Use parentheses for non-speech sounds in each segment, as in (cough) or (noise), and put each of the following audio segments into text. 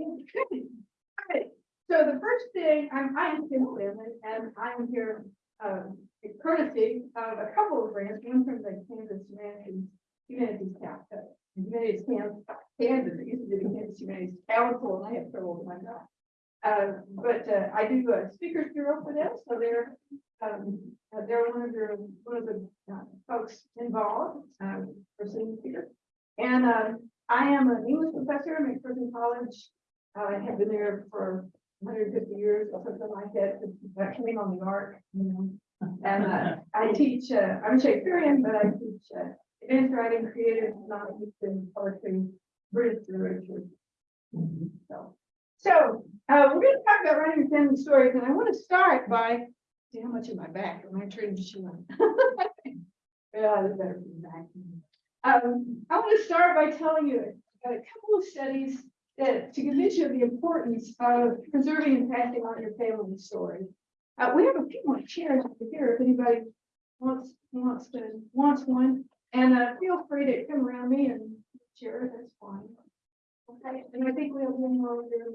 Okay, so the first thing, I'm, I am Kim Stanley, and I'm here, um, courtesy of a couple of grants, one from the Kansas Humanities, Humanities Council. Humanities Kansas, Kansas, it used to be the Kansas Humanities Council, and I have trouble with my mouth. Uh, but, uh, I do a speakers bureau for them, so they're, um, uh, they're one of the, one of the, uh, folks involved, um, for senior speaker. And, um, I am an English professor at McPherson College. I have been there for hundred fifty years, or something like that, that came on the arc, you know. And, uh, I teach, uh, I'm Shakespearean, but I teach, uh, advanced writing, creative, non-fiction, poetry, British literature. So, so, uh, we're gonna talk about writing family stories, and I want to start by, see how much of my back, am I turning to show? (laughs) Yeah, that's better the back. Um, I want to start by telling you about a couple of studies that to convince you of the importance of preserving and passing on your family story. Uh, we have a few more chairs over here if anybody wants, wants to, wants one. And, uh, feel free to come around me and share that's fine. Okay, and I think we have one more over there.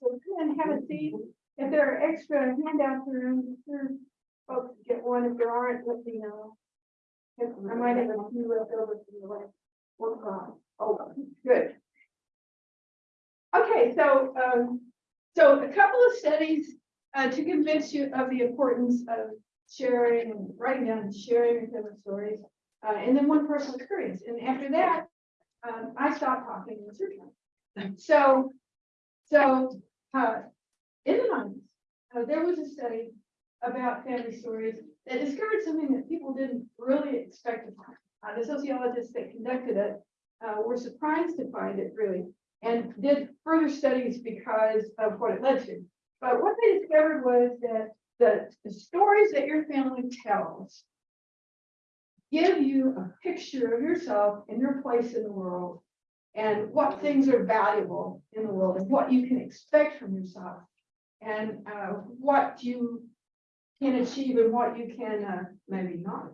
So come and have a seat. If there are extra handouts around, be sure folks get one. If there aren't, let me know. I might have a few left over from the last workshop. Oh, good. Okay, so, um, so a couple of studies, uh, to convince you of the importance of sharing and writing down and sharing your family stories. Uh, and then one personal experience. And after that, um, I stopped talking and it's your. So, so, uh, in the nineties, uh, there was a study about family stories that discovered something that people didn't really expect to find. Uh, the sociologists that conducted it, uh, were surprised to find it really, and did further studies because of what it led to. But what they discovered was that the, the stories that your family tells give you a picture of yourself and your place in the world and what things are valuable in the world and what you can expect from yourself and uh, what you can achieve and what you can uh, maybe not.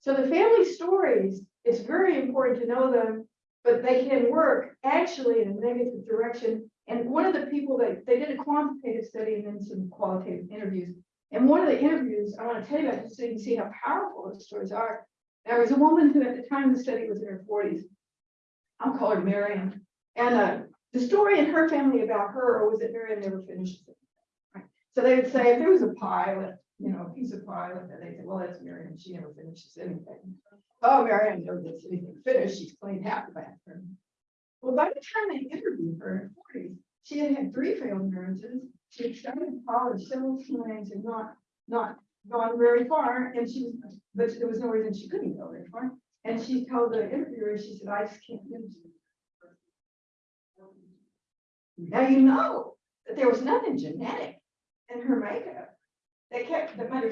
So the family stories, it's very important to know them, but they can work actually in a negative direction. And one of the people that, they did a quantitative study and then some qualitative interviews. And one of the interviews I want to tell you about, just so you can see how powerful the stories are. There was a woman who at the time the study was in her forties. I'll call her Marion. And uh, the story in her family about her was that Marion never finished it. Right? So they would say if there was a pie, left, you know, a piece of pie, left, they say, well, that's Marion, she never finishes anything. Oh, Marion never gets anything finished, she's cleaned half the bathroom. Well, by the time they interviewed her in her forties, she had had three failed marriages, she had started college several times and not, not gone very far, and she was, but there was no reason she couldn't go very far. And she told the interviewer, she said, I just can't do this. Now you know that there was nothing genetic in her makeup that kept, that made.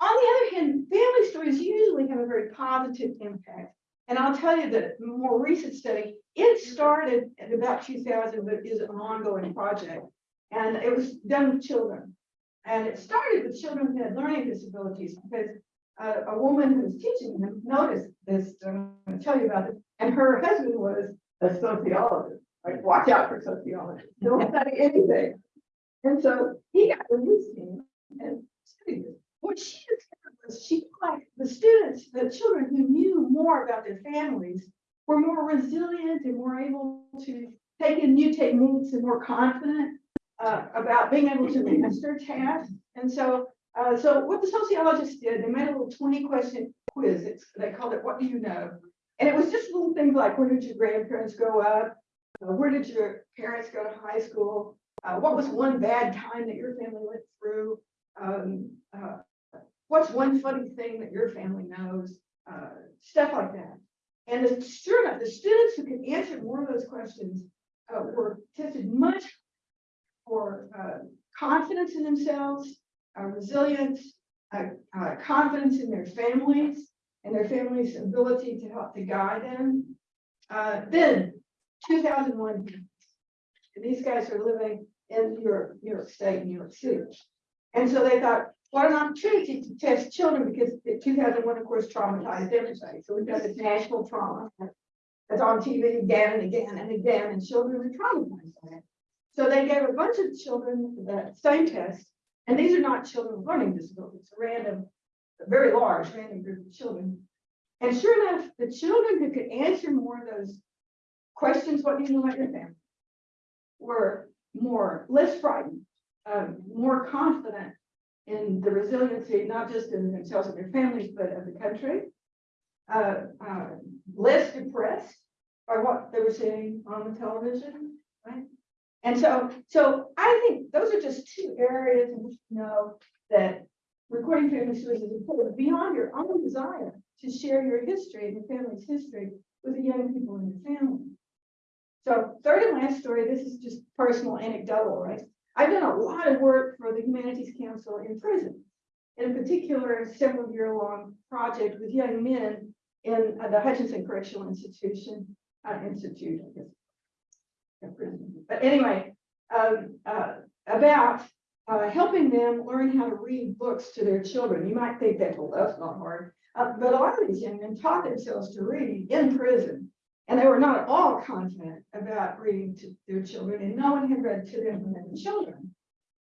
On the other hand, family stories usually have a very positive impact. And I'll tell you that more recent study, it started at about two thousand, but is an ongoing project. And it was done with children. And it started with children who had learning disabilities because uh, a woman who was teaching them noticed this, I'm gonna tell you about it, and her husband was a sociologist, like watch out for sociologists, don't study anything. And so he got the news team and. What she discovered was she like the students, the children who knew more about their families were more resilient and more able to take in new techniques and more confident uh, about being able to master tasks. And so uh, so what the sociologists did, they made a little twenty question quiz. It's, they called it, what do you know? And it was just little things like, where did your grandparents grow up? Uh, where did your parents go to high school? Uh, what was one bad time that your family went through? Um, uh, what's one funny thing that your family knows? Uh, stuff like that. And the, sure enough, the students who could answer more of those questions uh, were tested much for uh, confidence in themselves, uh, resilience, uh, confidence in their families and their families' ability to help to guide them. Then, two thousand one, and these guys are living in New York State, New York City. And so they thought, what an opportunity to test children because the two thousand one, of course, traumatized everybody. So we've got this national trauma. That's on TV again and again and again, and children are traumatized by it. So they gave a bunch of children the same test, and these are not children with learning disabilities, a random, a very large random group of children. And sure enough, the children who could answer more of those questions, what do you know about your family? Were more, less frightened, um, more confident in the resiliency, not just in themselves and their families, but of the country. Uh, uh, less depressed by what they were seeing on the television, right? And so, so I think those are just two areas in which you know that recording family stories is important beyond your own desire to share your history and your family's history with the young people in your family. So third and last story, this is just personal anecdotal, right? I've done a lot of work for the Humanities Council in prison. In particular, a several year long project with young men in uh, the Hutchinson Correctional Institution, uh, Institute, I guess. Prison. But anyway, um, uh, about uh, helping them learn how to read books to their children. You might think that, well, that's not hard. Uh, but a lot of these young men taught themselves to read in prison. And they were not at all confident about reading to their children, and no one had read to them when they were children.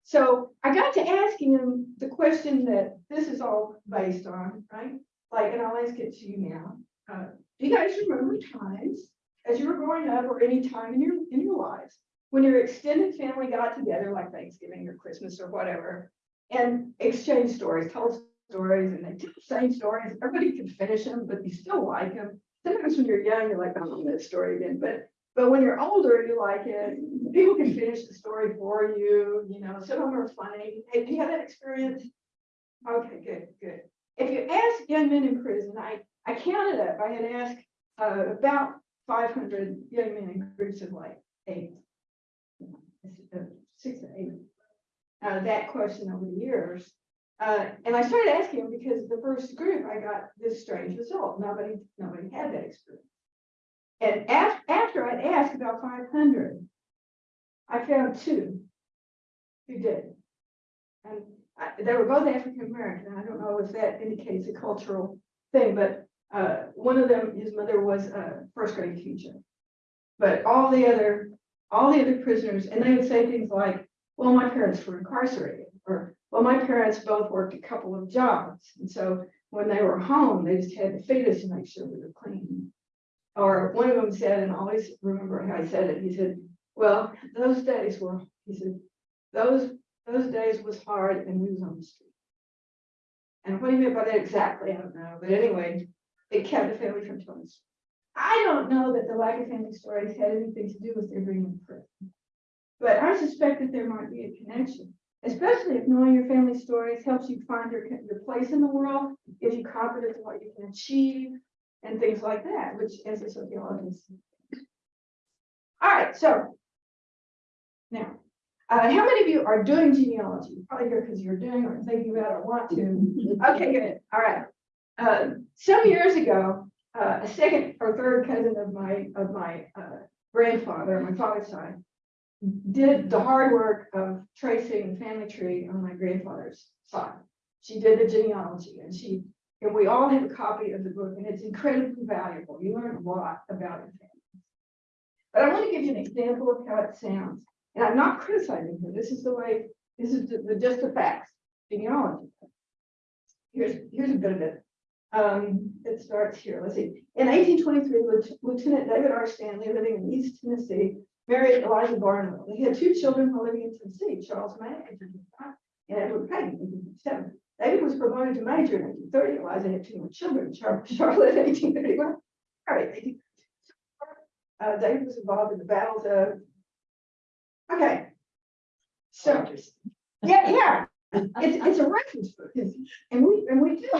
So I got to asking them the question that this is all based on, right? Like, and I'll ask it to you now. Uh, do you guys remember times as you were growing up or any time in your in your lives when your extended family got together, like Thanksgiving or Christmas or whatever, and exchanged stories, told stories, and they tell the same stories. Everybody can finish them, but you still like them sometimes when you're young, you're like, I'm on that story again, but but when you're older, you like it. People can finish the story for you, you know, some of them are funny. Hey, do you have that experience? Okay, good, good. If you ask young men in prison, I, I counted up, I had asked uh, about five hundred young men in groups of like eight. uh, Six to eight. Uh, that question over the years. Uh, and I started asking them because the first group, I got this strange result. Nobody, nobody had that experience. And af- after I'd asked about five hundred, I found two who did. And I, they were both African American. I don't know if that indicates a cultural thing, but uh, one of them, his mother was a first grade teacher. But all the other, all the other prisoners, and they would say things like, well, my parents were incarcerated, or well, my parents both worked a couple of jobs, and so when they were home, they just had to feed us and make sure we were clean. Or one of them said, and I always remember how he said it, he said, well, those days were, he said, those, those days was hard and we was on the street. And what he meant by that exactly, I don't know, but anyway, it kept the family from telling us. I don't know that the lack of family stories had anything to do with their being in prison. But I suspect that there might be a connection especially if knowing your family stories helps you find your, your place in the world, gives you confidence in what you can achieve, and things like that, which as a sociologist. All right, so now, uh, how many of you are doing genealogy? Probably here because you're doing or thinking about or want to. (laughs) Okay, good. All right. Uh, some years ago, uh, a second or third cousin of my of my uh, grandfather, my father's side, did the hard work of tracing the family tree on my grandfather's side. She did the genealogy and she, and we all have a copy of the book and it's incredibly valuable. You learn a lot about your family. But I want to give you an example of how it sounds. And I'm not criticizing her. This is the way, this is the, the just the facts, genealogy. Here's, here's a bit of it. Um, it starts here. Let's see. In 1823, Lieutenant David R. Stanley, living in East Tennessee, married Eliza Barnwell. They had two children while living in Tennessee, Charles May and Edward Payne in 1857. David was promoted to major in 1830. Eliza had two more children, Char- (laughs) Charlotte in 1831. All right, 18- uh, David was involved in the battles of. Okay. So, yeah, yeah, it's, it's a reference book, and we, and we do.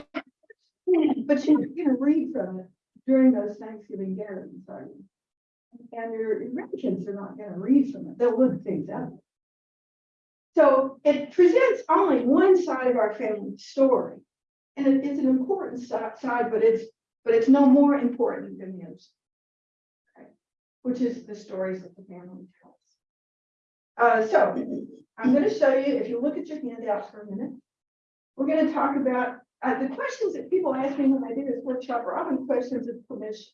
But you're gonna read from it during those Thanksgiving gatherings, you? And your grandkids are not gonna read from it, they'll look things up. So it presents only one side of our family story. And it- it's an important side, but it's, but it's no more important than the others. Okay, Which is the stories that the family tells. Uh, so I'm gonna show you, if you look at your handouts for a minute. We're gonna talk about, uh, the questions that people ask me when I do this workshop are often questions of permission.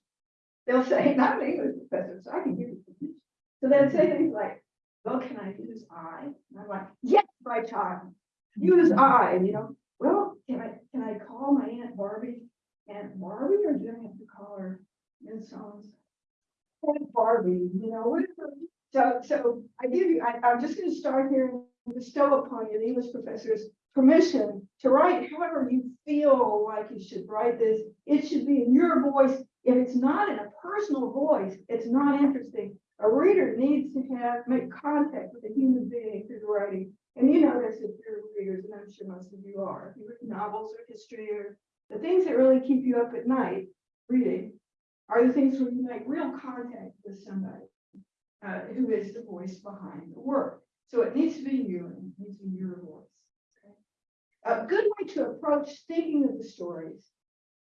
They'll say, (laughs) not an English professor, so I can give you. permission." So they'll say things like, well, can I use I? And I'm like, yes, my child, use I, and you know, well, can I, can I call my Aunt Barbie Aunt Barbie, or do I have to call her Miss Jones? Aunt Barbie, you know, whatever. So, so I give you, I, I'm just gonna start here and bestow upon you, the English professors, permission to write however you feel like you should write this. It should be in your voice. If it's not in a personal voice, it's not interesting. A reader needs to have, make contact with a human being through the writing. And you know this if you're readers, and I'm sure most of you are. If you read novels or history or the things that really keep you up at night reading are the things where you make real contact with somebody uh, who is the voice behind the work. So it needs to be you and it needs to be your voice. okay? A good way to approach thinking of the stories,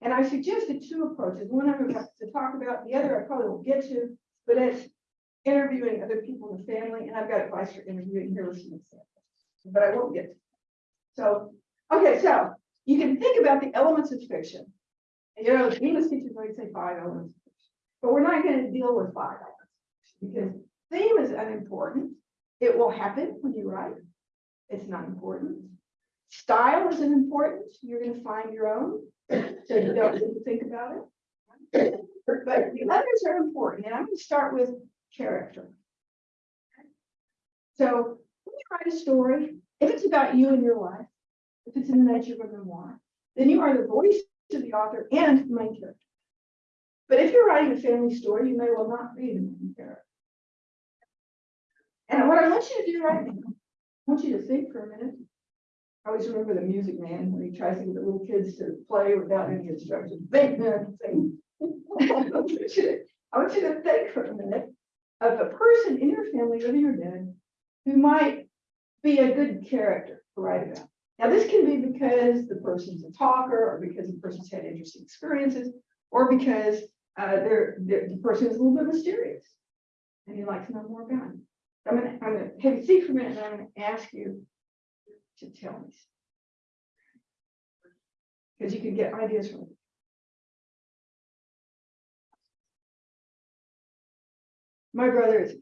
and I suggested two approaches. One I'm about to talk about, the other I probably won't get to, but it's interviewing other people in the family, and I've got advice for interviewing here with examples, but I won't get to. So, okay, so you can think about the elements of fiction. And you know, English teachers might say five elements, but we're not going to deal with five elements. Because theme is unimportant. It will happen when you write. It's not important. Style isn't important. You're going to find your own, so you don't need to think about it. But the others are important, and I'm going to start with character. So when you write a story, if it's about you and your life, if it's in the nature of a memoir, then you are the voice of the author and the main character. But if you're writing a family story, you may well not be the main character. And what I want you to do right now, I want you to think for a minute. I always remember the music man when he tries to get the little kids to play without any instructions. Think, think. (laughs) I want you to- to think for a minute of a person in your family, living or dead, who might be a good character to write about. Now, this can be because the person's a talker, or because the person's had interesting experiences, or because uh, they're, they're- the person is a little bit mysterious. And you'd like to know more about him. I'm I'm gonna have you think for a minute, and I'm gonna ask you to tell me. Because you can get ideas from it. My brother is.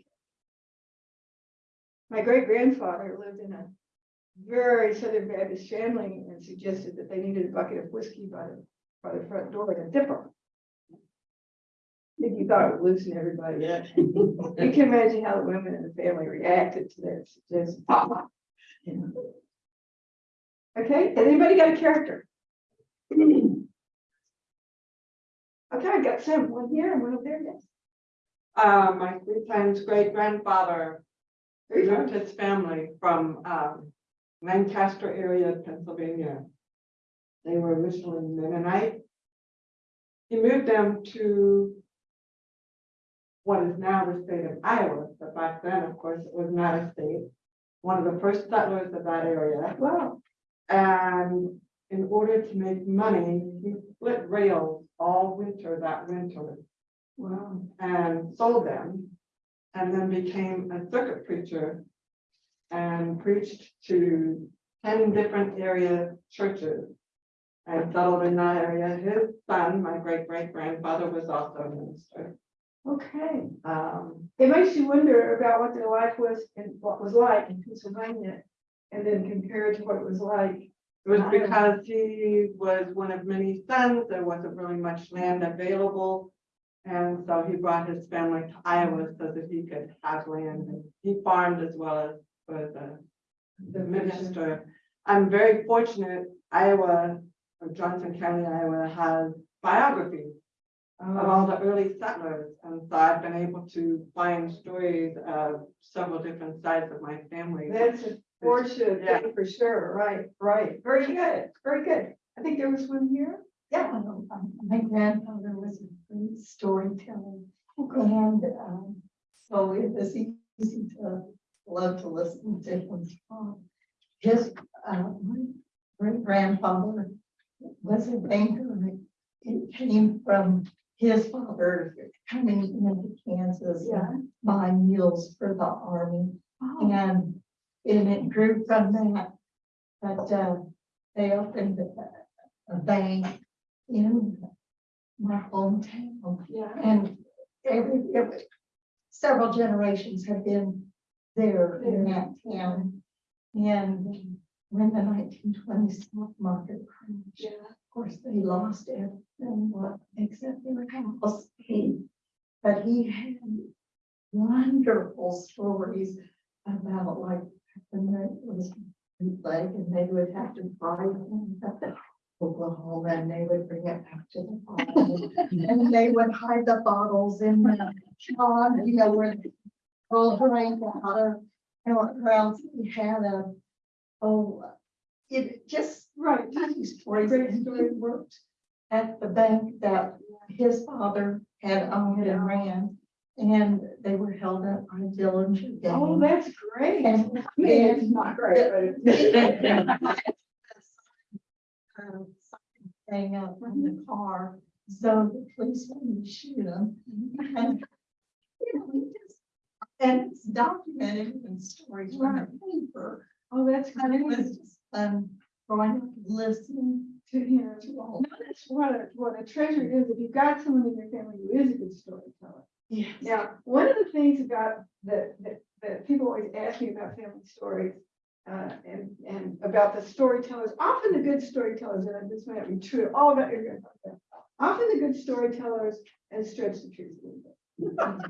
My great grandfather lived in a very Southern Baptist family and suggested that they needed a bucket of whiskey by the, by the front door and a dipper. If you thought it would loosen everybody up. You can imagine how the women in the family reacted to that suggestion. You know. Okay, has anybody got a character? (clears throat) Okay, I got some, one here and one over there, yes. Uh, my three times great grandfather moved his family from, um, Lancaster area, of Pennsylvania. They were originally Mennonite. He moved them to what is now the state of Iowa, but back then, of course, it was not a state. One of the first settlers of that area. Wow, And in order to make money, he split rails all winter that winter wow. and sold them. And then became a circuit preacher. And preached to ten different area churches. And settled in that area. His son, my great great grandfather, was also a minister. Okay, Um, it makes you wonder about what their life was and what was like in Pennsylvania. And then compare it to what it was like. it was because he was one of many sons. There wasn't really much land available. And so he brought his family to Iowa so that he could have land. and He farmed as well as was a the minister. I'm very fortunate Iowa, or Johnson County, Iowa has biographies of oh. all the early settlers. And so I've been able to find stories of several different sides of my family. That's a fortunate Yeah. for sure, right, right, very good, very good. I think there was one here. Yeah, Um, um, My grandfather was a great storyteller and um, so it was easy to love to listen to him talk. His uh, great grandfather was a banker. and It came from his father coming into Kansas yeah. and buying mules for the army. Oh, And, and it grew from that. But, uh, they opened a, a bank in my hometown. Yeah. And every, every- several generations have been there in that town. And when the nineteen twenty stock market crashed, Yeah. of course, they lost everything, what, except their house. But he had wonderful stories about like, when there was bootleg and they would have to drive them up to Oklahoma and they would bring it back to the farm. And they would hide the bottles in the pond, you know, where girl drank out of, and what else we had a, oh, it just, Right. tiny stories, and he worked at the bank that his father had owned and ran. And they were held up on Dillinger Oh, that's great. I And- mean, it's not great, but it's. (laughs) um, something Hang up from the car, so the police to shoot him. And, you know, we just- And it's documented in stories from the paper, Oh, that's and it great. was just, um, growing up, listening To hear. to all. No, that's what a, what a treasure is, if you've got someone in your family who is a good storyteller. Yes. Now, one of the things about that, that, that people always ask me about family stories. Uh, and, and about the storytellers, often the good storytellers, and this might be true, all about your grandfather. Often the good storytellers and stretch the truth a little bit.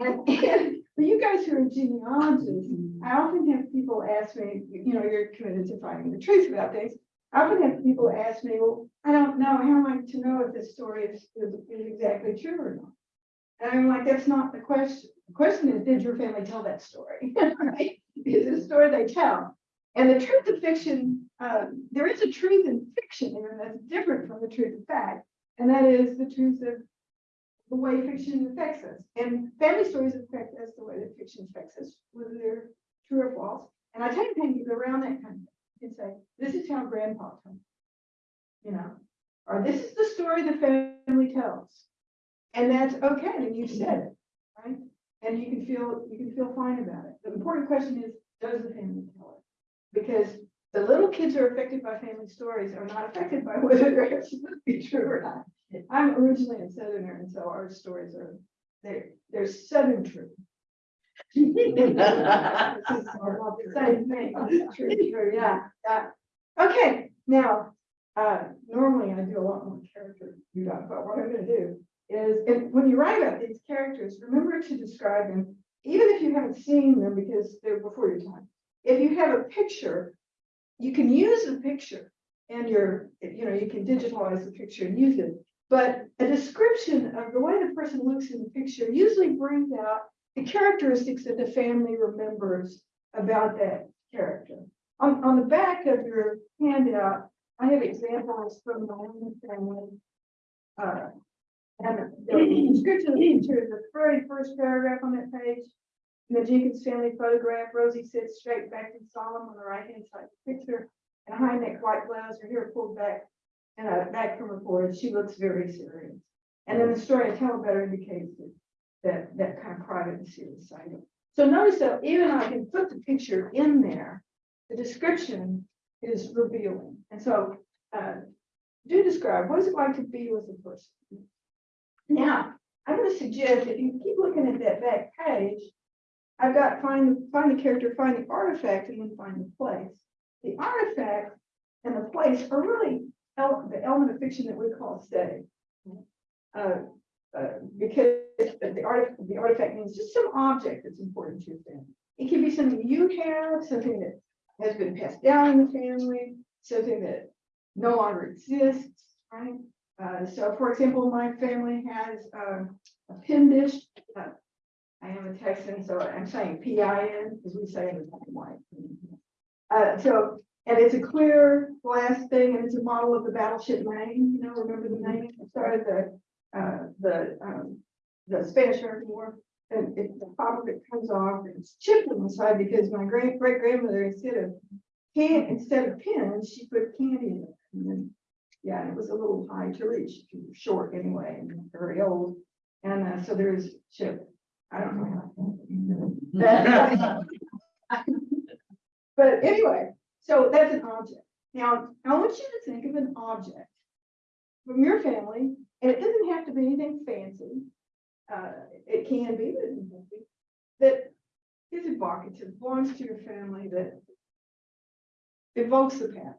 And, (laughs) and for you guys who are genealogists, I often have people ask me, you know, you're committed to finding the truth about things. I often have people ask me, well, I don't know, how am I to know if this story is, is is exactly true or not? And I'm like, that's not the question. The question is, did your family tell that story? (laughs) Right? Is it a story they tell? And the truth of fiction, um, there is a truth in fiction, and that's different from the truth of fact. And that is the truth of the way fiction affects us. And family stories affect us the way that fiction affects us, whether they're true or false. And I tell you, around that kind of thing. You can say, this is how grandpa told. it," You know, or this is the story the family tells. And that's okay, and you said it, right? And you can feel, you can feel fine about it. The important question is, does the family tell it? Because the little kids who are affected by family stories are not affected by (laughs) whether they're to be true or not. I'm originally a southerner, and so our stories are, they're, they're southern true. Same thing, true, true, yeah, yeah. Okay, now, uh, normally I do a lot more character, but what I'm gonna do is, and when you write about these characters, remember to describe them, even if you haven't seen them because they're before your time. If you have a picture, you can use the picture and your, you know, you can digitalize the picture and use it. But a description of the way the person looks in the picture usually brings out the characteristics that the family remembers about that character. On, on the back of your handout, I have examples from my own family. Uh, and the description of the picture is the very first paragraph on that page. In the Jenkins family photograph, Rosie sits straight back and solemn on the right hand side of the picture. And a high neck white blouse, her hair pulled back and a back from her forehead. She looks very serious. And then the story I tell better indicates that that, that kind of private and serious side. So notice that even I can put the picture in there, the description is revealing. And so, uh, do describe, what is it like to be with a person? Now, I'm gonna suggest if you keep looking at that back page, I've got find, find the character, find the artifact, and then find the place. The artifact and the place are really el- the element of fiction that we call setting. Uh, uh, because the the art, the artifact means just some object that's important to your family. It can be something you have, something that has been passed down in the family, something that no longer exists, right? Uh, so for example, my family has, um, a pin dish. uh, I am a Texan, so I'm saying P I N, as we say in and white. Uh, so, and it's a clear glass thing, and it's a model of the battleship Maine, you know, remember the name, started the, uh, the, um, the Spanish American War. And it, the top of it comes off, and it's chipped on the side because my great, great grandmother, instead of can, instead of pins, she put candy in it. And yeah, it was a little high to reach, were short anyway, and very old. And, uh, so there is chip, I don't know how. (laughs) (laughs) But anyway, so that's an object. Now, I want you to think of an object from your family, and it doesn't have to be anything fancy. uh, it can be, but it doesn't have to be, that is evocative, belongs to your family, that evokes the past.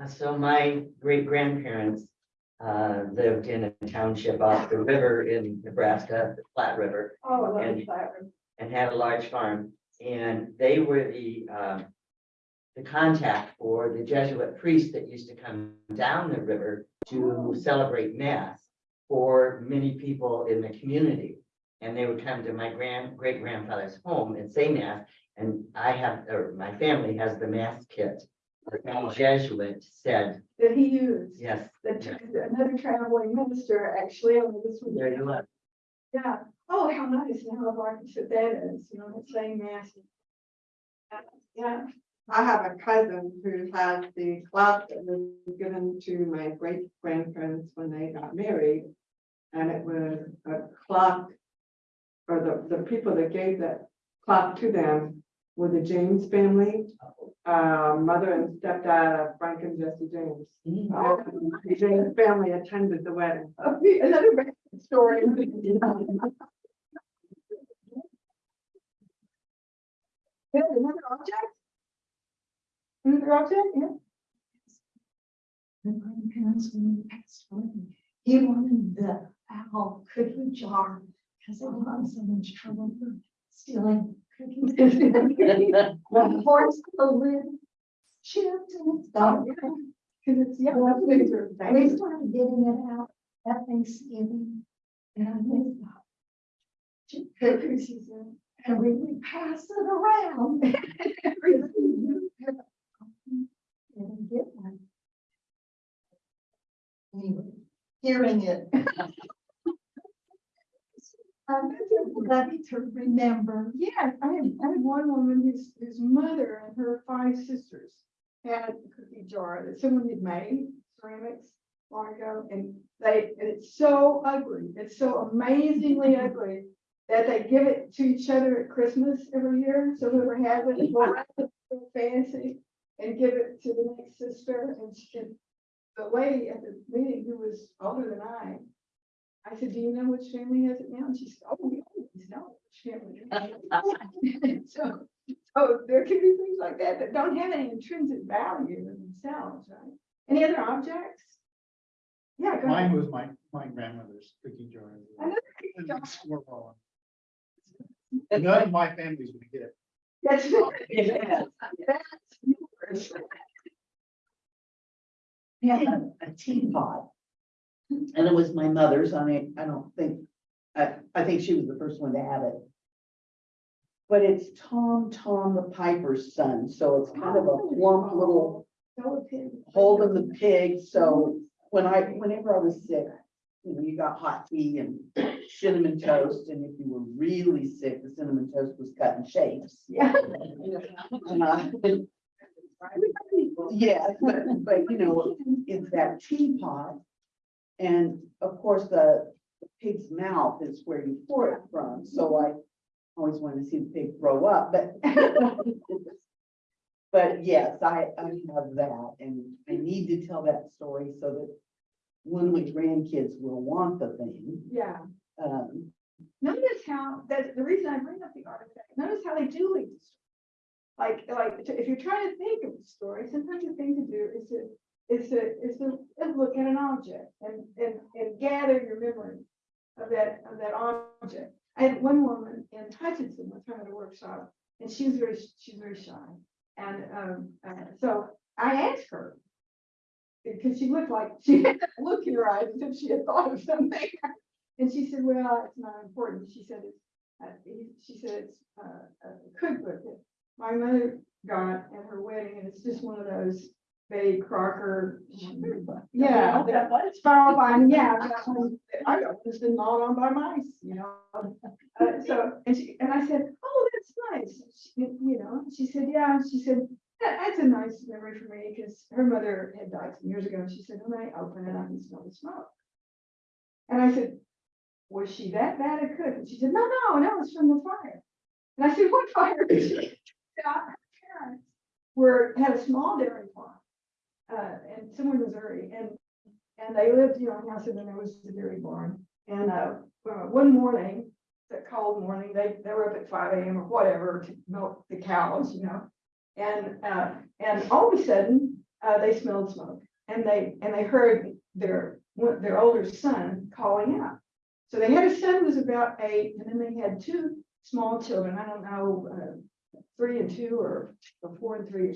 Uh, so my great grandparents uh lived in a township off the river in Nebraska, the Platte River, Oh, I love And- that. and had a large farm. And they were the um. The contact for the Jesuit priests that used to come down the river to celebrate mass for many people in the community. And they would come to my grand, great grandfather's home and say mass, and I have, or my family has the mass kit. That The Jesuit said, That he used. yes, That took another traveling minister, actually, on this one. there you are. Yeah, oh, how nice, now I've already said that is, you know, it's saying mass. Uh, Yeah, I have a cousin who has the clock that was given to my great grandparents when they got married. And it was a clock. Or the, the people that gave that clock to them were the James family. Uh, mother and stepdad of Frank and Jesse James. Oh. The James family attended the wedding. Okay, another story. Good, another object? Another object, yeah. My grandparents, when they passed away, he wanted the owl cookie jar, because they got in so much trouble for stealing cookies. The horse, the lid chipped and it's gone. Cause it's, yeah, things are. They started getting it out at Thanksgiving. And I made the chip cookies, and we would pass it around. And get one. Anyway, hearing it. I'm ready to remember. Yeah, I had, I had one woman whose, whose mother and her five sisters had a cookie jar that someone had made, ceramics, long ago, and they, and it's so ugly, it's so amazingly (laughs) ugly that they give it to each other at Christmas every year, so whoever has it, will wrap it so fancy and give it to the next sister, and she, the lady at the meeting who was older than I, I said, do you know which family has it now? And she said, oh, we always know which family. it is." So, so there can be things like that that don't have any intrinsic value in themselves, right? Any other objects? Yeah, go Mine ahead. was my, my grandmother's cookie jar. Another cookie jar. Squirrel. None of my family's gonna get it. That's, oh, (laughs) Yeah. that's yours. We had a a teapot. And it was my mother's, I mean, I don't think, I, I think she was the first one to have it. But it's Tom, Tom the Piper's son, so it's kind of a plump little holding the pig, so when I, whenever I was sick. You know, you got hot tea and cinnamon toast, and if you were really sick, the cinnamon toast was cut in shapes. (laughs) Yeah. And, uh, (laughs) Yeah, but, but you know, it's that teapot. And of course, the pig's mouth is where you pour it from, so I always wanted to see the pig grow up, but. (laughs) But yes, I, I have that, and I need to tell that story so that when my grandkids will want the thing, Yeah. um, Notice how, that's the reason I bring up the artifact, notice how they do lead the story. Like, like, if you're trying to think of a story, sometimes the thing to do is to, is to, is to look at an object and, and, and gather your memory of that, of that object. I had one woman in Hutchinson, one time at a workshop, and she was very, she's very shy. And, um, uh, so I asked her, because she looked like, (laughs) she had that look in her eyes as if she had thought of something. And she said, well, it's not important. She said, it's, uh, she said, it's, uh, a cookbook that my mother got at her wedding, and it's just one of those Betty Crocker. Yeah, that was spiral binding, yeah. I got one- I got one been gnawed on by mice, you know. Uh, so, and she, and I said, oh, that's nice, She- you know, she said, yeah, she said, that, that's a nice memory for me, because her mother had died some years ago, and she said, when I open it, I can smell the smoke. And I said, was she that bad a cook? And she said, no, no, no, it's from the fire. And I said, what fire? (laughs) She said, Her parents were, had a small dairy farm. Uh, and somewhere in Missouri, and And they lived, you know, in house and there was dairy barn. And, uh, uh, one morning, that cold morning, they, they were up at five AM or whatever to milk the cows, you know? And, uh, and all of a sudden, uh, they smelled smoke and they, and they heard their, their older son calling out. So they had a son who was about eight, and then they had two small children, I don't know, uh, three and two or, or four and three.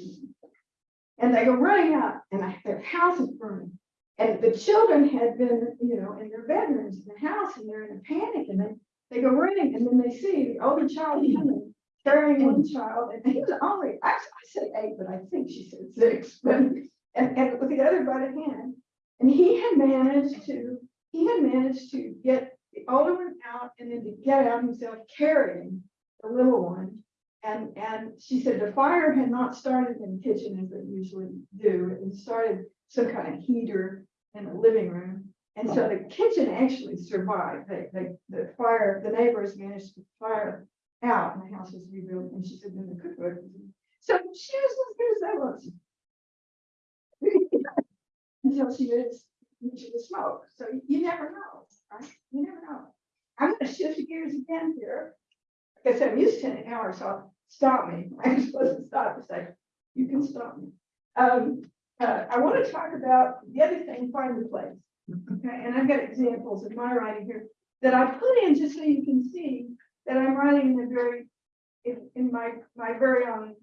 And they go running out and I- their house is burning. And the children had been, you know, in their bedrooms in the house and they're in a panic and then they go running and then they see the older child hmm. coming, carrying one child and he was only, I, I said eight, but I think she said six, (laughs) but, and, and with the other by the hand. And he had managed to, he had managed to get the older one out and then to get out himself carrying the little one. And, and she said the fire had not started in the kitchen as they usually do. It started some kind of heater in the living room. And so the kitchen actually survived. They, they, the fire, the neighbors managed to fire out and the house was rebuilt. And she said, then the cookbook. So she was as good as that was. (laughs) Until she was, into the smoke. So you never know, right? You never know. I'm gonna shift gears again here. I said, I'm used to an hour, so stop me. I'm supposed to stop and say, you can stop me. Um, uh, I want to talk about the other thing, find the place. Okay, and I've got examples of my writing here that I put in just so you can see that I'm writing in a very, in, in my, my very own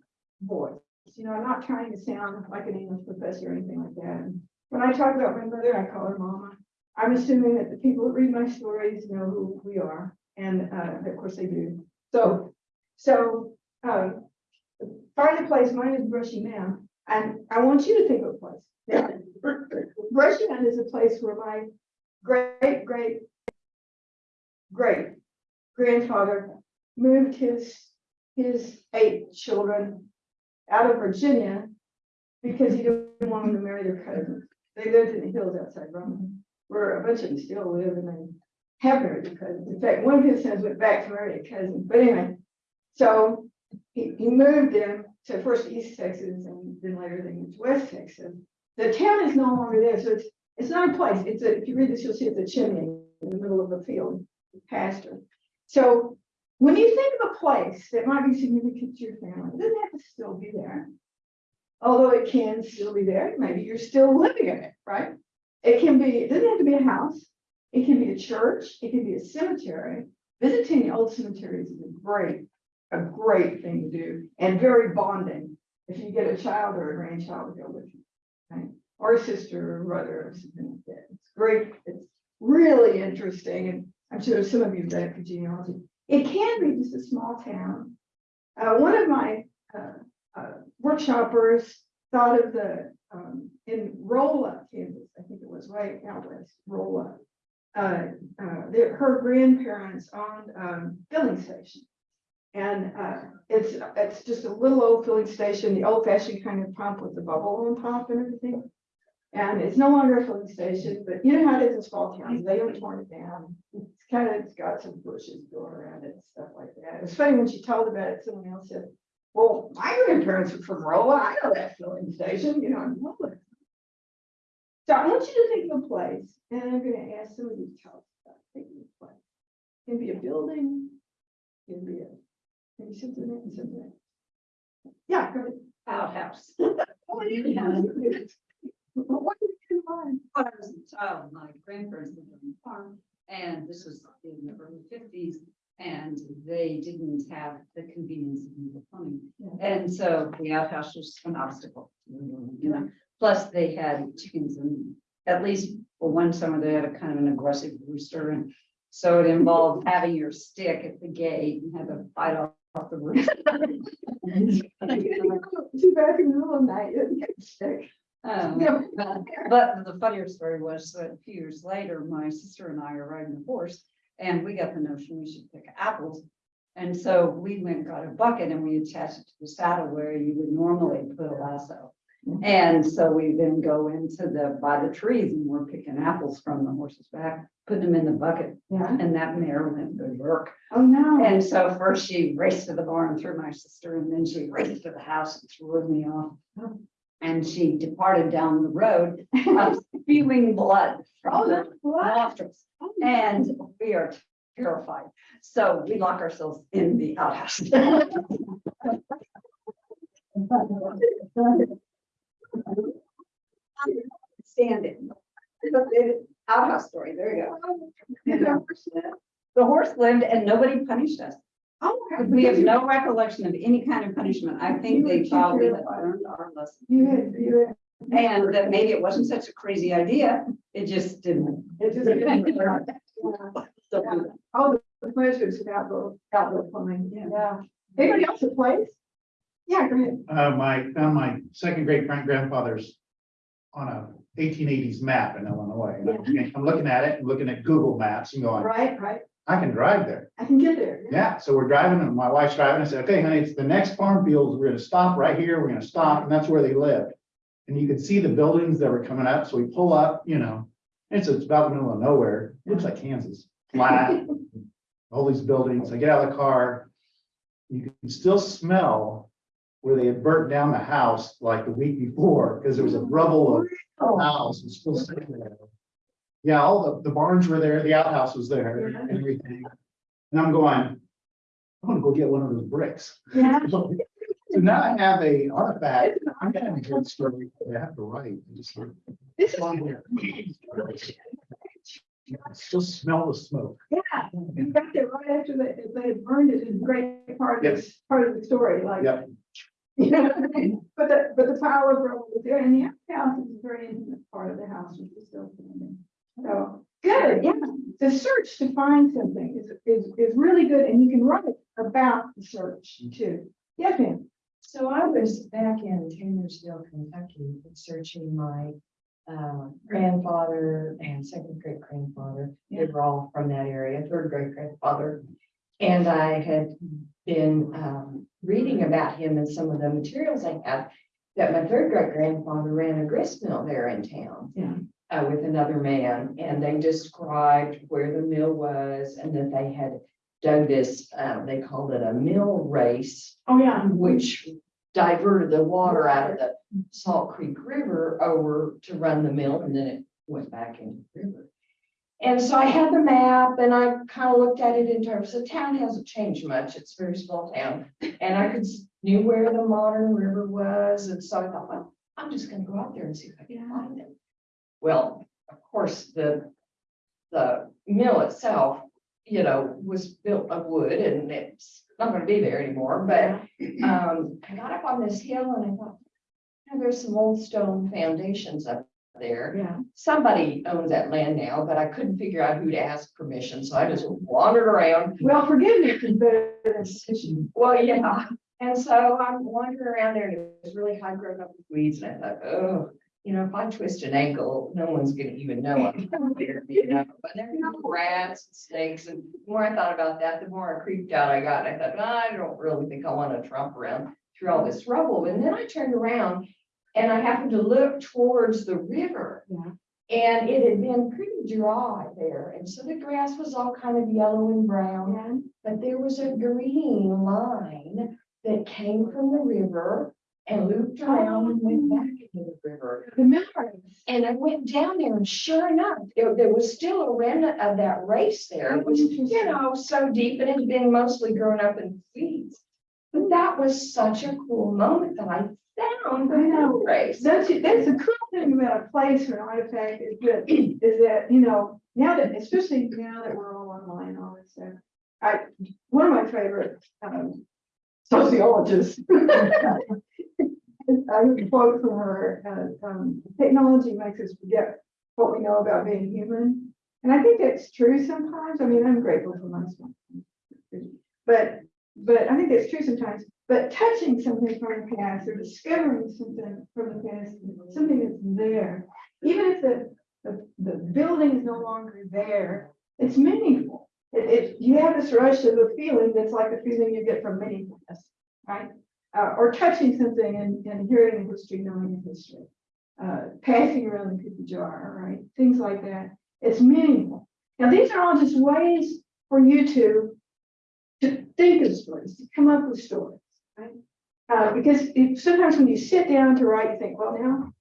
voice. You know, I'm not trying to sound like an English professor or anything like that. And When I talk about my mother, I call her mama. I'm assuming that the people that read my stories know who we are, and, uh, of course they do. So, so, um, find a place, mine is Brushy Mound, and I want you to think of a place. Now, Brushy Mound is a place where my great, great, great grandfather moved his, his eight children out of Virginia because he didn't want them to marry their cousins. They lived in the hills outside Rome, where a bunch of them still live and they have married their cousins. In fact, one of his sons went back to marry a cousin, but anyway. So he, he moved them to first East Texas and then later they moved to West Texas. The town is no longer there, so it's, it's not a place. It's a, if you read this, you'll see it's a chimney in the middle of a field pasture. So when you think of a place that might be significant to your family, it doesn't have to still be there. Although it can still be there, maybe you're still living in it, right? It can be, it doesn't have to be a house. It can be a church, it can be a cemetery. Visiting the old cemeteries is a great, a great thing to do and very bonding. If you get a child or a grandchild to go with you, right? Or a sister or brother or something like that. It's great. It's really interesting and I'm sure some of you have done it for genealogy. It can be just a small town. Uh, one of my, uh, uh, workshoppers thought of the, um, in Rolla, Kansas, I think it was right out west, Rolla. Uh, uh, her grandparents owned, um, filling station. And, uh, it's, it's just a little old filling station, the old fashioned kind of pump with the bubble on top and everything. And it's no longer a filling station, but you know how it is in small towns, they don't torn it down. It's kind of, it's got some bushes going around it and stuff like that. It was funny when she told about it, someone else said, well, my grandparents were from Rolla, I know that filling station, you know, in Rolla. So I want you to think of a place, and I'm gonna ask some of to tell us about thinking of a place. Can be a building, can be a, can be something, and something. else. Yeah, go ahead. outhouse. Oh, you can. What do you mind? When I was a child, my grandparents lived on the farm, and this was in the early fifties. And they didn't have the convenience of the plumbing, Yeah. and so the outhouse was an obstacle. You know, plus they had chickens and at least for one summer, they had a kind of an aggressive rooster and. So it involved having your stick at the gate and have to fight off off the roof. (laughs) Too bad in the middle of the night, you get sick. Um, But the funnier story was that a few years later, my sister and I are riding a horse and we got the notion we should pick apples. And so we went and got a bucket and we attached it to the saddle where you would normally put a lasso. And so we then go into the, by the trees and we're picking apples from the horse's back, putting them in the bucket Yeah, and that mare went berserk. oh, no. And so first she raced to the barn, threw my sister, and then she raced to the house and threw me off. And she departed down the road, uh, (laughs) spewing blood from the nostrils. And we are terrified. So we lock ourselves in the outhouse. (laughs) (laughs) Standing. Outhouse story, there you go. The horse lived and nobody punished us. Oh, We have no recollection of any kind of punishment. I think they thought we had learned our lesson. You had, you had. And that maybe it wasn't such a crazy idea. It just didn't. It just. (laughs) All the pleasures of outdoor, outdoor plumbing, yeah. Anybody else that plays? Yeah, go ahead. Uh, my, found my second great great grandfather's on a eighteen eighties map in Illinois. And I'm- I'm looking at it, and looking at Google Maps and going, Right, right. I can drive there. I can get there. Yeah, so we're driving and my wife's driving. I said, okay, honey, it's the next farm fields. We're gonna stop right here. We're gonna stop and that's where they lived. And you could see the buildings that were coming up. So we pull up, you know, it's, it's about the middle of nowhere. Looks like Kansas, flat. (laughs) All these buildings. I get out of the car. You can still smell where they had burnt down the house like the week before because there was a rubble of Oh, house was still sitting there. Yeah, all the, the barns were there, the outhouse was there, Yeah. and everything. And I'm going, I'm gonna go get one of those bricks. Yeah. (laughs) So now I have a artifact, I'm gonna have a good story, I have to write. I just This is. Still smell the smoke. yeah, you got there right after they, they had burned it is a great part of this, part of the story, like. Yep. But the, but the power of rubble was there, and the house is a very intimate part of the house, which is still standing. So, good, yeah, the search to find something is, is, is really good, and you can write about the search too. Yes, ma'am. So I was back in Taylorsville, Kentucky, searching my uh, grandfather and second great grandfather. They were all from that area, third great grandfather. And I had been um, reading about him and some of the materials I had. That my third great grandfather ran a grist mill there in town. Yeah. uh, with another man, and they described where the mill was and that they had dug this, uh, they called it a mill race Oh, yeah. which diverted the water out of the Salt Creek River over to run the mill, and then it went back into the river. And so I had the map and I kind of looked at it in terms, of the town hasn't changed much, it's a very small town. And I could, knew where the modern river was, and so I thought, well, I'm just gonna go out there and see if I can find it. Well, of course, the, the mill itself, you know, was built of wood and it's not gonna be there anymore, but um, I got up on this hill and I thought, "Oh, there's some old stone foundations up there. Yeah. Somebody owns that land now, but I couldn't figure out who to ask permission, so I just wandered around. Well, forgiveness is better than petition. Well, yeah, and so I'm wandering around there and it was really high growth up with weeds and I thought, oh, you know, if I twist an ankle, no one's gonna even know I'm (laughs) there, you know, but there were rats, and snakes, and the more I thought about that, the more I creeped out I got. And I thought, I don't really think I want to tromp around through all this rubble. And then I turned around and I happened to look towards the river. Yeah. And it had been pretty dry there, and so the grass was all kind of yellow and brown. But there was a green line that came from the river and looped around and went back into the river. Memories. And I went down there and sure enough, there, there was still a remnant of that race there. It was, you know, so deep and it had been mostly grown up in weeds. But that was such a cool moment that I the I know. race. That's, that's the cool thing about a place or an artifact is that, is that, you know, now that, especially now that we're all online all this stuff. I, one of my favorite, um, sociologists. (laughs) I quote from her, uh, um, technology makes us forget what we know about being human. And I think that's true sometimes. I mean, I'm grateful for my smartphone. But, but I think that's true sometimes. But touching something from the past or discovering something from the past, something that's there, even if the, the, the building is no longer there, it's meaningful. It, it, you have this rush of a feeling that's like the feeling you get from meaningfulness, right? Uh, or touching something and, and hearing the history, knowing the history. Uh, passing around the cookie jar, right? Things like that. It's meaningful. Now, these are all just ways for you to to think of stories, to come up with stories? Uh, because if, sometimes when you sit down to write, you think, well, now,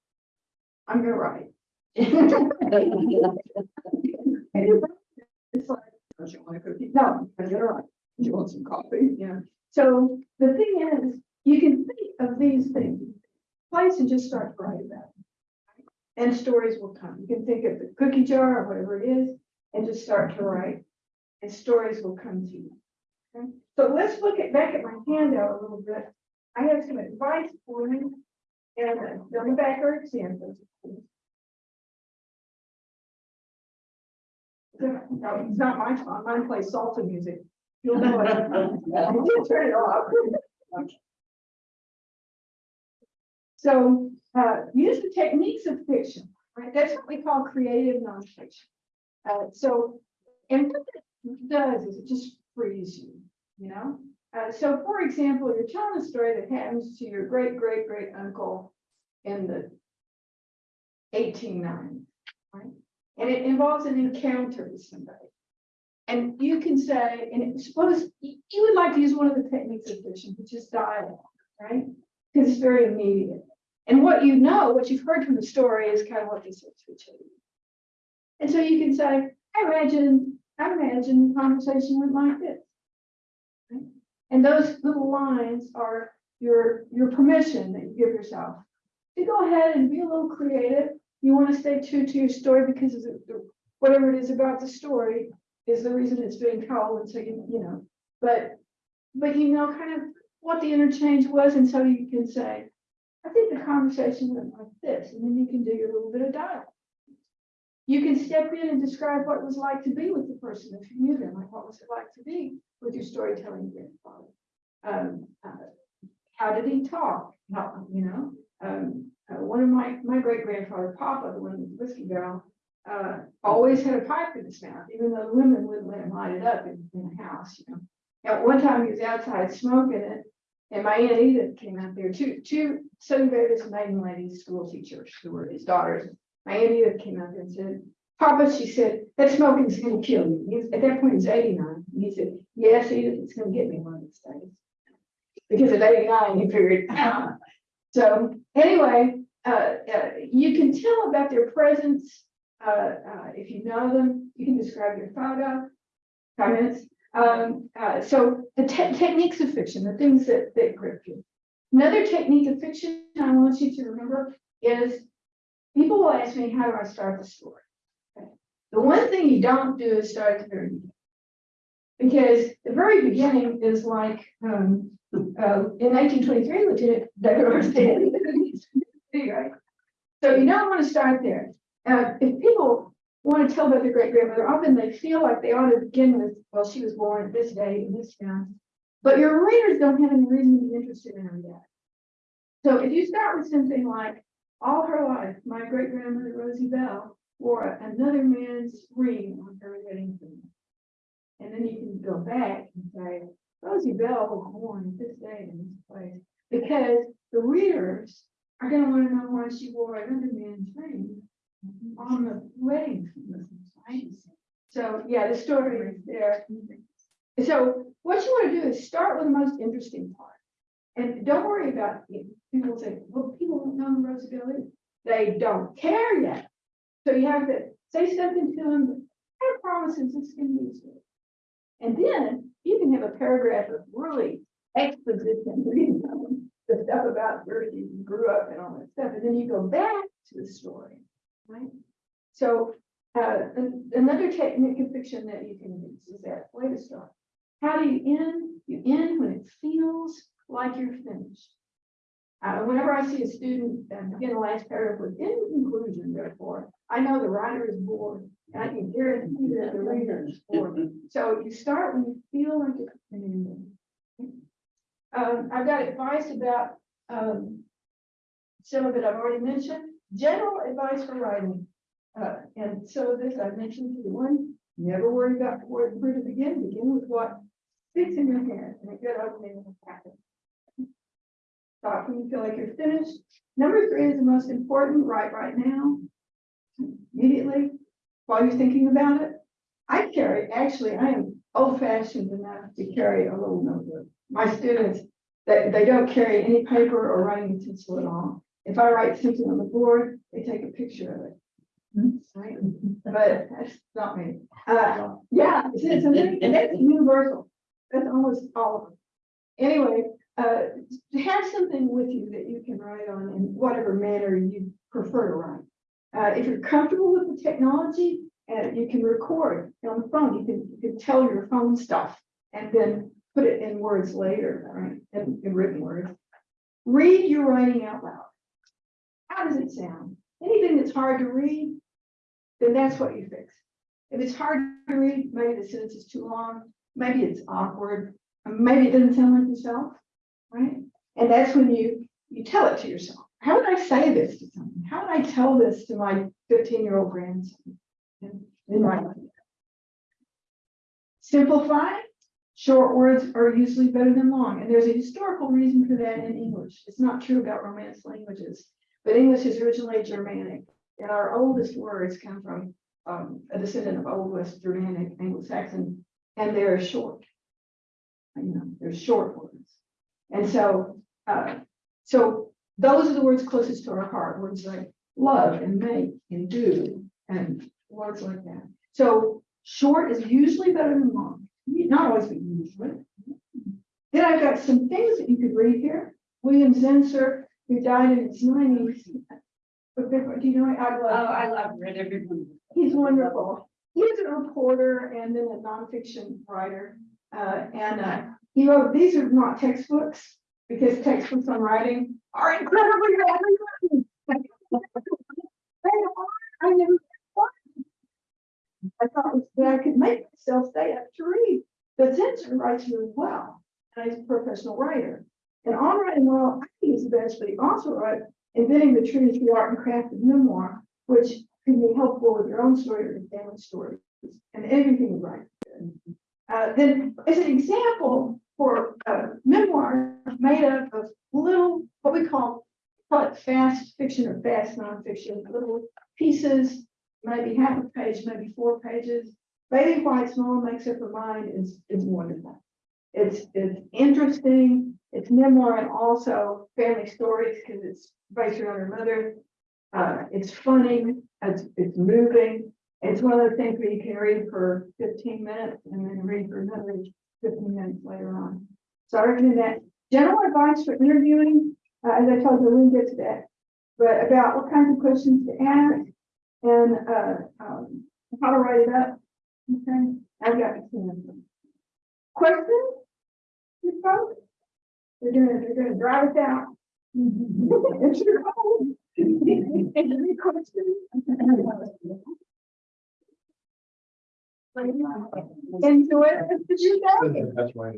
I'm gonna write. It's like, don't you want a cookie? No, I'm gonna write. Do you want some coffee? Yeah. So the thing is, you can think of these things, place and just start to write about it. And stories will come. You can think of the cookie jar or whatever it is, and just start to write. And stories will come to you. Okay, so let's look at, back at my handout a little bit. I have some advice for you. And uh, on the back are examples. No, it's not my song, mine plays salsa music. You'll know it. Just (laughs) Turn it off. So, uh, use the techniques of fiction, right? That's what we call creative nonfiction. Uh, so, and what that does is it just frees you, you know? Uh, so for example, you're telling a story that happens to your great, great, great uncle in the eighteen nineties, right? And it involves an encounter with somebody. And you can say, and suppose you you would like to use one of the techniques of fiction, which is dialogue, right? Because it's very immediate. And what you know, what you've heard from the story is kind of what they said to each other. And so you can say, I imagine, I imagine the conversation went like this. And those little lines are your, your permission that you give yourself to go ahead and be a little creative. You want to stay true to your story because whatever it is about the story is the reason it's being told, and so you, you know, but, but you know kind of what the interchange was, and so you can say, I think the conversation went like this, and then you can do your little bit of dialogue. You can step in and describe what it was like to be with the person if you knew them, like what was it like to be with your storytelling grandfather? Um, uh, how did he talk? How, you know, um, uh, one of my, my great grandfather, Papa, the one with the whiskey barrel, uh, always had a pipe in his mouth, even though the women wouldn't let him light it up in, in the house, you know. At one time, he was outside smoking it, and my aunt Edith came out there, two, two Southern Baptist maiden ladies, school teachers, who were his daughters. My aunt Edith came out there and said, Papa, she said, that smoking's gonna kill you. At that point, he's eighty-nine. And he said, yes, it's gonna get me one of these days. Because at eighty-nine, he figured, "Ah." So anyway, uh, uh, you can tell about their presence. Uh, uh, if you know them, you can describe their photo, comments. Um, uh, so the te- techniques of fiction, the things that, that grip you. Another technique of fiction I want you to remember is people will ask me, how do I start the story? Okay. The one thing you don't do is start at the very beginning. Because the very beginning is like, um, uh, in nineteen twenty-three, Lieutenant? So you don't want to start there. Uh, if people want to tell about their great grandmother, often they feel like they ought to begin with, well, she was born this day in this town. But your readers don't have any reason to be interested in her yet. So if you start with something like, all her life, my great grandmother Rosie Bell wore another man's ring on her wedding finger. And then you can go back and say, Rosie Bell was born at this day in this place. Because the readers are gonna wanna know why she wore another man's ring on the wedding. So, yeah, the story is there. So what you wanna do is start with the most interesting part. And don't worry about, it. people say, well, people don't know who Rosie Bell is. They don't care yet. So you have to say something to them, I promise this is gonna be useful. And then you can have a paragraph of really exposition, reading the stuff about where you grew up and all that stuff, and then you go back to the story, right? So, uh, another technique of fiction that you can use is that way to start. How do you end? You end when it feels like you're finished. Uh, whenever I see a student uh, begin the last paragraph with in conclusion, therefore, I know the writer is bored, and I can guarantee that the reader is bored. So you start when you feel like it's ending. Um, I've got advice about, um, some of it I've already mentioned, general advice for writing. Uh, and so this I've mentioned to you, one, never worry about where, where to begin, begin with what sticks in your head, and a good opening will happen. Stop when you feel like you're finished. Number three is the most important, write right now. Immediately, while you're thinking about it. I carry, actually, I am old fashioned enough to carry a little notebook. My students They, they don't carry any paper or writing utensil at all. If I write something on the board, they take a picture of it. Right? But that's not me. Uh, yeah, it's, it's, and that's universal. That's almost all of them. Anyway, uh, have something with you that you can write on in whatever manner you prefer to write. Uh, if you're comfortable with the technology, uh, you can record on the phone, you can, you can tell your phone stuff and then put it in words later, right, in, in written words. Read your writing out loud. How does it sound? Anything that's hard to read, then that's what you fix. If it's hard to read, maybe the sentence is too long, maybe it's awkward, maybe it doesn't sound like yourself, right? And that's when you, you tell it to yourself. How would I say this to someone? How would I tell this to my fifteen-year-old grandson? Simplify, short words are usually better than long, and there's a historical reason for that in English. It's not true about Romance languages, but English is originally Germanic, and our oldest words come from um, a descendant of Old West Germanic, Anglo-Saxon, and they're short. You know, they're short words. And so, uh, so those are the words closest to our heart, words like love and make and do and words like that. So short is usually better than long, not always, but usually. Then I've got some things that you could read here. William Zinsser, who died in his nineties. But do you know, I love. Oh. I love read every one. He's wonderful. He was a reporter and then a nonfiction writer. Uh, and, uh, he wrote, these are not textbooks, because textbooks on writing are incredibly written. They are, I. I thought that I could make myself stay up to read, but Zinsser writes really well, and he's a professional writer. And on writing well, I think he's the best, but he also wrote Inventing the Truth, the Art and Craft of Memoir, which can be helpful with your own story or your family story, and everything is right. Uh, then as an example for uh, memoir made up of little, what we call fast fiction or fast nonfiction, little pieces, maybe half a page, maybe four pages. Bailey White's Mom Makes Up Her Mind is, is wonderful. It's, it's interesting, it's memoir and also family stories because it's based around her mother. Uh, it's funny, it's, it's moving. It's one of the things where you can read for fifteen minutes and then read for another fifteen minutes later on. So I recommend that. General advice for interviewing, uh, as I told you, we get to that. But about what kinds of questions to ask and, uh, um, how to write it up. Okay, I've got some questions. You folks? They're gonna, they're gonna drive us out. It's your call. Any questions? Enjoy? That's why.